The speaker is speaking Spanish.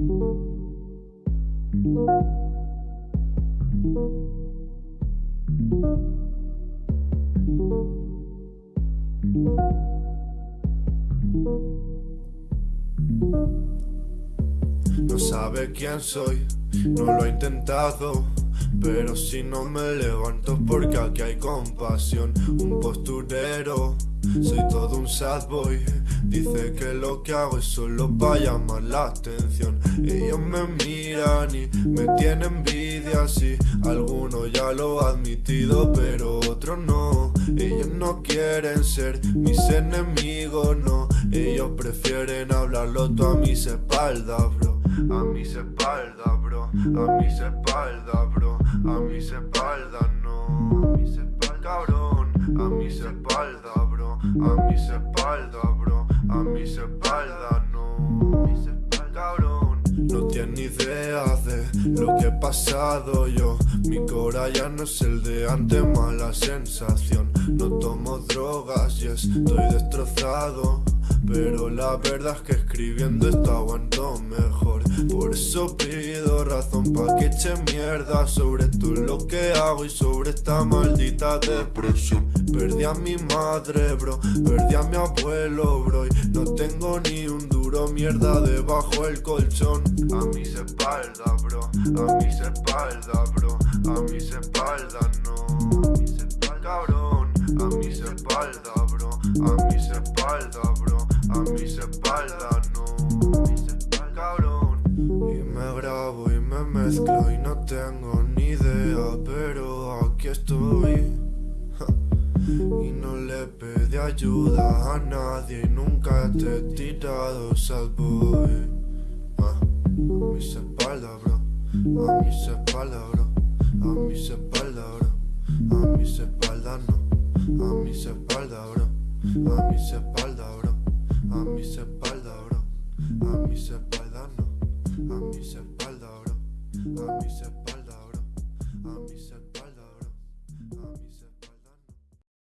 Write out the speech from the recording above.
No sabe quién soy, no lo he intentado. Pero si no me levanto porque aquí hay compasión. Un posturero, soy todo un sad boy. Dice que lo que hago es solo para llamar la atención. Ellos me miran y me tienen envidia Sí, algunos ya lo han admitido pero otros no. Ellos no quieren ser mis enemigos, no. Ellos prefieren hablarlo todo a mis espaldas, bro A mis espaldas, bro A mis espaldas, bro a mis espaldas, no. A mis espaldas, cabrón. A mis espaldas, bro. A mis espaldas, bro. A mis espaldas, no. A mis espaldas, cabrón. No tienes idea de lo que he pasado yo. Mi cora ya no es el de antes, mala sensación. No tomo drogas y estoy destrozado. Pero la verdad es que escribiendo esto aguanto mejor. Por eso pido razón pa' que eche mierda Sobre todo lo que hago y sobre esta maldita depresión. Perdí a mi madre, bro, perdí a mi abuelo, bro. Y no tengo ni un duro mierda debajo el colchón. A mis espaldas, bro, a mis espaldas, bro. A mis espaldas, A mis espaldas, bro, a mis espaldas, bro a mis espaldas, no. Cabrón. Y me grabo y me mezclo y no tengo ni idea, pero aquí estoy. Y no le pedí ayuda a nadie y nunca te he tirado sad boy. Ah, a mis espaldas, bro. A mis espaldas, bro. A mis espaldas, bro. A mis espaldas, bro. A mis espaldas, bro. A mis espaldas, bro. A mis espaldas, no. A mis espaldas.